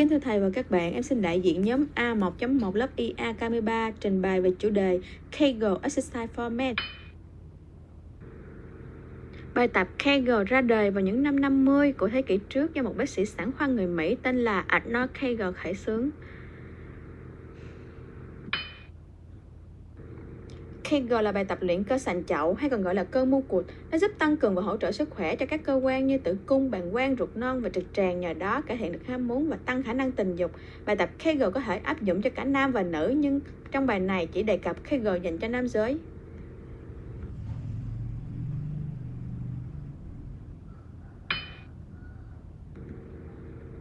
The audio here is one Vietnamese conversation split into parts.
Kính thưa thầy và các bạn, em xin đại diện nhóm A1.1 lớp IA K13 trình bày về chủ đề Kegel Exercise Format. Bài tập Kegel ra đời vào những năm 50 của thế kỷ trước do một bác sĩ sản khoa người Mỹ tên là Arnold Kegel khởi xướng. Kegel là bài tập luyện cơ sành chậu hay còn gọi là cơ mu cụt. Nó giúp tăng cường và hỗ trợ sức khỏe cho các cơ quan như tử cung, bàng quang, ruột non và trực tràng nhờ đó cải thiện được ham muốn và tăng khả năng tình dục. Bài tập Kegel có thể áp dụng cho cả nam và nữ nhưng trong bài này chỉ đề cập Kegel dành cho nam giới.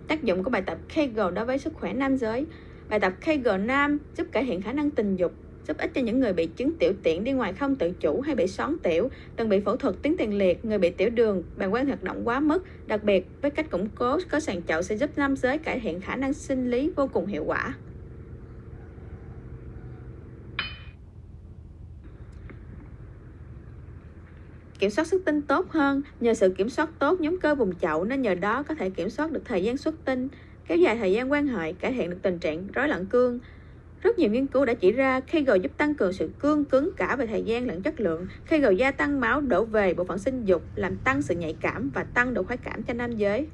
Tác dụng của bài tập Kegel đối với sức khỏe nam giới. Bài tập Kegel nam giúp cải thiện khả năng tình dục, giúp ích cho những người bị chứng tiểu tiện đi ngoài không tự chủ hay bị xoắn tiểu, từng bị phẫu thuật tuyến tiền liệt, người bị tiểu đường, bàng quang hoạt động quá mức. Đặc biệt, với cách củng cố có sàn chậu sẽ giúp nam giới cải thiện khả năng sinh lý vô cùng hiệu quả. kiểm soát xuất tinh tốt hơn nhờ sự kiểm soát tốt nhóm cơ vùng chậu nên nhờ đó có thể kiểm soát được thời gian xuất tinh kéo dài thời gian quan hệ cải thiện được tình trạng rối loạn cương rất nhiều nghiên cứu đã chỉ ra Kegel giúp tăng cường sự cương cứng cả về thời gian lẫn chất lượng. Kegel gia tăng máu đổ về bộ phận sinh dục, làm tăng sự nhạy cảm và tăng độ khoái cảm cho nam giới.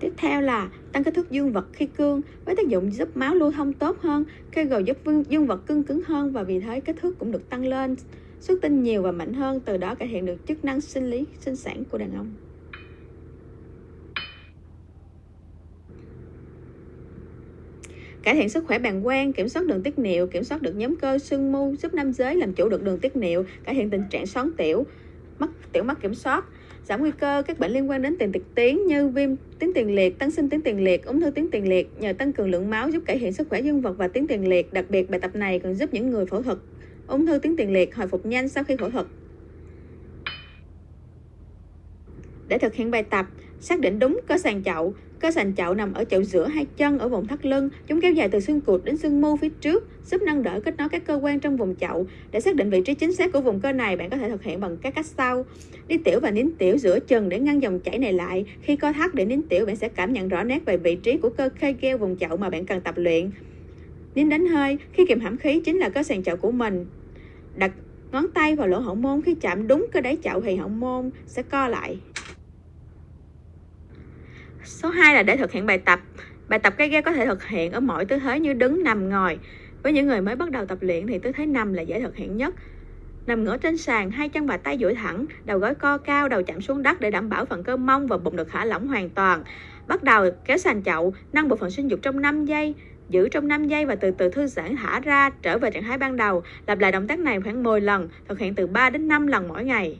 Tiếp theo là tăng kích thước dương vật khi cương với tác dụng giúp máu lưu thông tốt hơn, Kegel giúp dương vật cương cứng hơn và vì thế kích thước cũng được tăng lên xuất tinh nhiều và mạnh hơn, từ đó cải thiện được chức năng sinh lý, sinh sản của đàn ông. Cải thiện sức khỏe bàng quang, kiểm soát đường tiết niệu, kiểm soát được nhóm cơ sưng mu, giúp nam giới làm chủ được đường tiết niệu, cải thiện tình trạng xoắn tiểu, mắc tiểu mắc kiểm soát, giảm nguy cơ các bệnh liên quan đến tiền tiệt tuyến như viêm tuyến tiền liệt, tăng sinh tuyến tiền liệt, ung thư tuyến tiền liệt nhờ tăng cường lượng máu giúp cải thiện sức khỏe dương vật và tuyến tiền liệt. Đặc biệt bài tập này còn giúp những người phẫu thuật ung thư tuyến tiền liệt hồi phục nhanh sau khi phẫu thuật. Để thực hiện bài tập, xác định đúng cơ sàn chậu. Cơ sàn chậu nằm ở chậu giữa hai chân ở vùng thắt lưng. Chúng kéo dài từ xương cụt đến xương mu phía trước, giúp nâng đỡ kết nối các cơ quan trong vùng chậu. Để xác định vị trí chính xác của vùng cơ này, bạn có thể thực hiện bằng các cách sau. Đi tiểu và nín tiểu giữa chân để ngăn dòng chảy này lại. Khi co thắt để nín tiểu, bạn sẽ cảm nhận rõ nét về vị trí của cơ kegel vùng chậu mà bạn cần tập luyện. Nín đánh hơi, khi kìm hãm khí chính là cơ sàn chậu của mình đặt ngón tay vào lỗ hậu môn, khi chạm đúng cơ đáy chậu thì hậu môn sẽ co lại. Số 2 là để thực hiện bài tập. Bài tập cây ghế có thể thực hiện ở mọi tư thế như đứng, nằm, ngồi. Với những người mới bắt đầu tập luyện thì tư thế nằm là dễ thực hiện nhất. Nằm ngửa trên sàn, hai chân và tay duỗi thẳng, đầu gối co cao, đầu chạm xuống đất để đảm bảo phần cơ mông và bụng được thả lỏng hoàn toàn. Bắt đầu kéo sàn chậu, nâng bộ phận sinh dục trong 5 giây giữ trong 5 giây và từ từ thư giãn thả ra trở về trạng thái ban đầu. Lặp lại động tác này khoảng 10 lần, thực hiện từ 3 đến 5 lần mỗi ngày.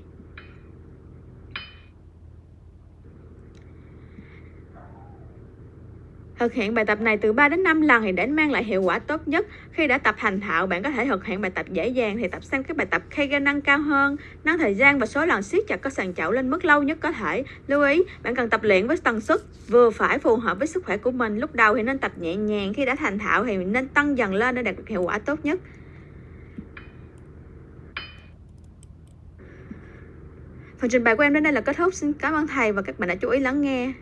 Thực hiện bài tập này từ 3 đến 5 lần thì để mang lại hiệu quả tốt nhất. Khi đã tập thành thạo, bạn có thể thực hiện bài tập dễ dàng thì tập xem các bài tập Kegel nâng cao hơn, nâng thời gian và số lần siết chặt các sàn chậu lên mức lâu nhất có thể. Lưu ý, bạn cần tập luyện với tần suất vừa phải phù hợp với sức khỏe của mình. Lúc đầu thì nên tập nhẹ nhàng, khi đã thành thạo thì nên tăng dần lên để đạt được hiệu quả tốt nhất. Phần trình bày của em đến đây là kết thúc. Xin cảm ơn thầy và các bạn đã chú ý lắng nghe.